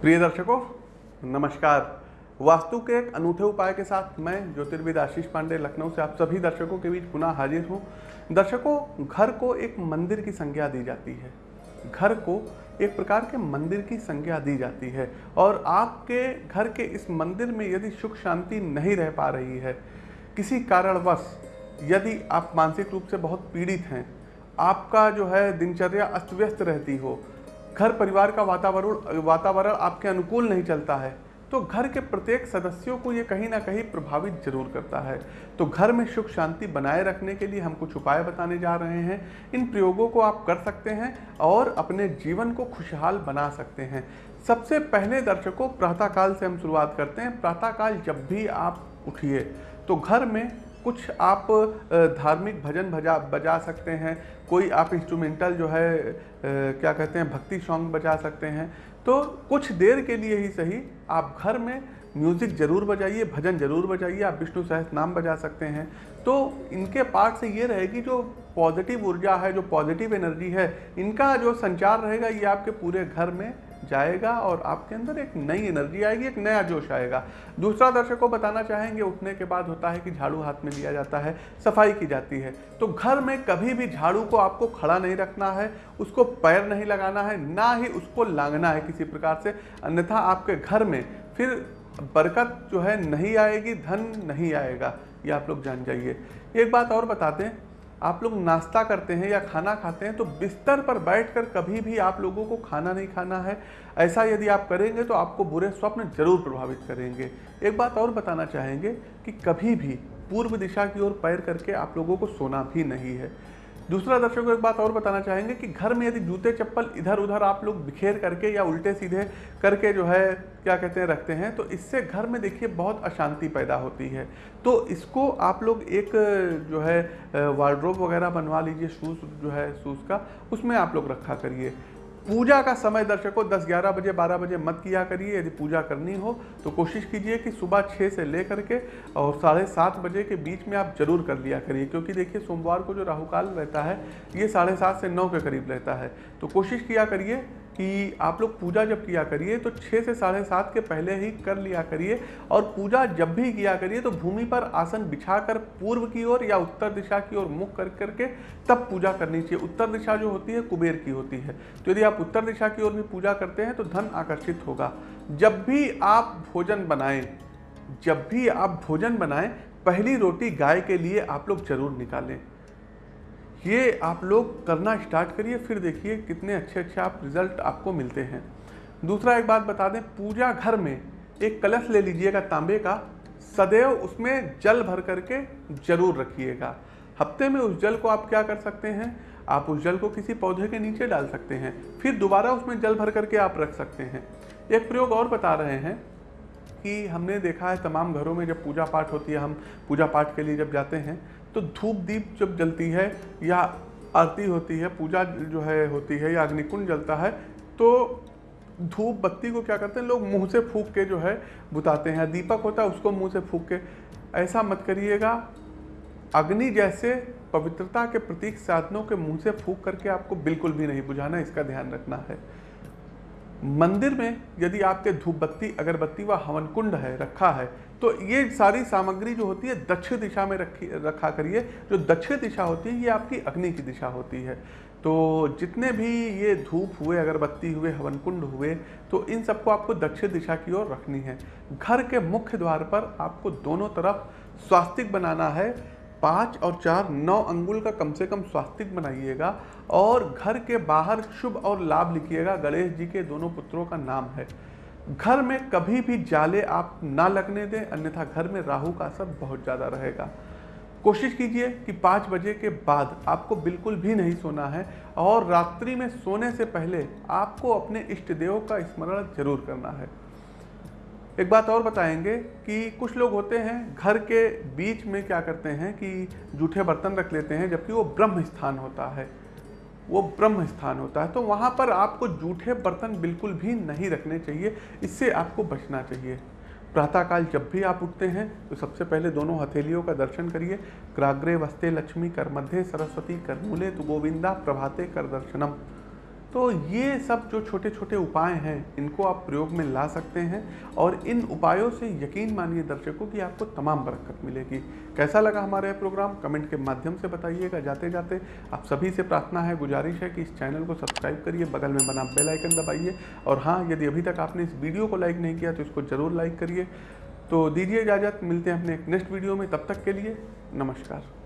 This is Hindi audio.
प्रिय दर्शकों, नमस्कार। वास्तु के एक अनूठे उपाय के साथ मैं, ज्योतिर्विद आशीष पांडे, लखनऊ से आप सभी दर्शकों के बीच पुनः हाजिर हूँ। दर्शकों, घर को एक मंदिर की संज्ञा दी जाती है। घर को एक प्रकार के मंदिर की संज्ञा दी जाती है और आपके घर के इस मंदिर में यदि सुख शांति नहीं रह पा रही है, किसी कारणवश यदि आप मानसिक रूप से बहुत पीड़ित हैं, आपका जो है दिनचर्या अस्त व्यस्त रहती हो घर परिवार का वातावरण वातावरण आपके अनुकूल नहीं चलता है तो घर के प्रत्येक सदस्यों को ये कहीं ना कहीं प्रभावित ज़रूर करता है। तो घर में सुख शांति बनाए रखने के लिए हम कुछ उपाय बताने जा रहे हैं। इन प्रयोगों को आप कर सकते हैं और अपने जीवन को खुशहाल बना सकते हैं। सबसे पहले दर्शकों, प्रातःकाल से हम शुरुआत करते हैं। प्रातःकाल जब भी आप उठिए तो घर में कुछ आप धार्मिक भजन भजा, बजा सकते हैं, कोई आप इंस्ट्रूमेंटल जो है क्या कहते हैं, भक्ति सॉन्ग बजा सकते हैं तो कुछ देर के लिए ही सही, आप घर में म्यूज़िक ज़रूर बजाइए, भजन ज़रूर बजाइए, आप विष्णु सहस नाम बजा सकते हैं। तो इनके पार्ट से ये रहेगी जो पॉजिटिव ऊर्जा है, जो पॉजिटिव एनर्जी है, इनका जो संचार रहेगा ये आपके पूरे घर में जाएगा और आपके अंदर एक नई एनर्जी आएगी, एक नया जोश आएगा। दूसरा दर्शक को बताना चाहेंगे, उठने के बाद होता है कि झाड़ू हाथ में लिया जाता है, सफ़ाई की जाती है। तो घर में कभी भी झाड़ू को आपको खड़ा नहीं रखना है, उसको पैर नहीं लगाना है, ना ही उसको लांगना है किसी प्रकार से। अन्यथा आपके घर में फिर बरकत जो है नहीं आएगी, धन नहीं आएगा। ये आप लोग जान जाइए। एक बात और बता दें आप लोग नाश्ता करते हैं या खाना खाते हैं तो बिस्तर पर बैठकर कभी भी आप लोगों को खाना नहीं खाना है। ऐसा यदि आप करेंगे तो आपको बुरे स्वप्न ज़रूर प्रभावित करेंगे। एक बात और बताना चाहेंगे कि कभी भी पूर्व दिशा की ओर पैर करके आप लोगों को सोना भी नहीं है। दूसरा दर्शकों को एक बात और बताना चाहेंगे कि घर में यदि जूते, चप्पल इधर उधर आप लोग बिखेर करके या उल्टे सीधे करके जो है, क्या कहते हैं, रखते हैं तो इससे घर में देखिए बहुत अशांति पैदा होती है। तो इसको आप लोग एक जो है वार्ड्रोब वगैरह बनवा लीजिए, शूज़ जो है, शूज़ का, उसमें आप लोग रखा करिए। पूजा का समय दर्शकों 10 11 बजे 12 बजे मत किया करिए। यदि पूजा करनी हो तो कोशिश कीजिए कि सुबह छः से ले करके और साढ़े सात बजे के बीच में आप ज़रूर कर लिया करिए, क्योंकि देखिए सोमवार को जो राहुकाल रहता है, ये साढ़े सात से नौ के करीब रहता है। तो कोशिश किया करिए कि आप लोग पूजा जब किया करिए तो छः से साढ़े सात के पहले ही कर लिया करिए। और पूजा जब भी किया करिए तो भूमि पर आसन बिछाकर पूर्व की ओर या उत्तर दिशा की ओर मुख कर करके तब पूजा करनी चाहिए। उत्तर दिशा जो होती है, कुबेर की होती है। तो यदि आप उत्तर दिशा की ओर भी पूजा करते हैं तो धन आकर्षित होगा। जब भी आप भोजन बनाएँ, जब भी आप भोजन बनाएँ, पहली रोटी गाय के लिए आप लोग ज़रूर निकालें। ये आप लोग करना स्टार्ट करिए, फिर देखिए कितने अच्छे अच्छे आप रिज़ल्ट आपको मिलते हैं। दूसरा एक बात बता दें, पूजा घर में एक कलश ले लीजिएगा तांबे का, सदैव उसमें जल भर करके ज़रूर रखिएगा। हफ़्ते में उस जल को आप क्या कर सकते हैं? आप उस जल को किसी पौधे के नीचे डाल सकते हैं, फिर दोबारा उसमें जल भर करके आप रख सकते हैं। एक प्रयोग और बता रहे हैं कि हमने देखा है तमाम घरों में जब पूजा पाठ होती है, हम पूजा पाठ के लिए जब जाते हैं तो धूप दीप जब जलती है या आरती होती है, पूजा जो है होती है या अग्निकुंड जलता है तो धूप बत्ती को क्या करते हैं? लोग मुँह से फूक के जो है बुताते हैं। दीपक होता है उसको मुँह से फूक के। ऐसा मत करिएगा। अग्नि जैसे पवित्रता के प्रतीक साधनों के मुँह से फूक करके आपको बिल्कुल भी नहीं बुझाना, इसका ध्यान रखना है। मंदिर में यदि आपके धूप बत्ती अगरबत्ती व हवन कुंड है, रखा है तो ये सारी सामग्री जो होती है, दक्षिण दिशा में रखी, रखा करिए। जो दक्षिण दिशा होती है, ये आपकी अग्नि की दिशा होती है। तो जितने भी ये धूप हुए, अगरबत्ती हुए हवन कुंड हुए तो इन सबको आपको दक्षिण दिशा की ओर रखनी है। घर के मुख्य द्वार पर आपको दोनों तरफ़ स्वास्तिक बनाना है। पाँच और चार नौ अंगुल का कम से कम स्वास्तिक बनाइएगा और घर के बाहर शुभ और लाभ लिखिएगा। गणेश जी के दोनों पुत्रों का नाम है। घर में कभी भी जाले आप ना लगने दें, अन्यथा घर में राहु का असर बहुत ज़्यादा रहेगा। कोशिश कीजिए कि पाँच बजे के बाद आपको बिल्कुल भी नहीं सोना है और रात्रि में सोने से पहले आपको अपने इष्ट देव का स्मरण ज़रूर करना है। एक बात और बताएँगे कि कुछ लोग होते हैं, घर के बीच में क्या करते हैं कि जूठे बर्तन रख लेते हैं, जबकि वो ब्रह्म स्थान होता है। वो ब्रह्म स्थान होता है। तो वहाँ पर आपको जूठे बर्तन बिल्कुल भी नहीं रखने चाहिए। इससे आपको बचना चाहिए। प्रातःकाल जब भी आप उठते हैं तो सबसे पहले दोनों हथेलियों का दर्शन करिए। क्राग्रे वस्ते लक्ष्मी कर मध्य सरस्वती कर मूले तो गोविंदा प्रभाते कर दर्शनम। तो ये सब जो छोटे छोटे उपाय हैं, इनको आप प्रयोग में ला सकते हैं और इन उपायों से यकीन मानिए दर्शकों कि आपको तमाम बरकत मिलेगी। कैसा लगा हमारा यह प्रोग्राम? कमेंट के माध्यम से बताइएगा। जाते जाते आप सभी से प्रार्थना है, गुजारिश है कि इस चैनल को सब्सक्राइब करिए, बगल में बना बेल आइकन दबाइए और हाँ यदि अभी तक आपने इस वीडियो को लाइक नहीं किया तो इसको ज़रूर लाइक करिए। तो दीजिए इजाज़त, मिलते हैं अपने एक नेक्स्ट वीडियो में। तब तक के लिए नमस्कार।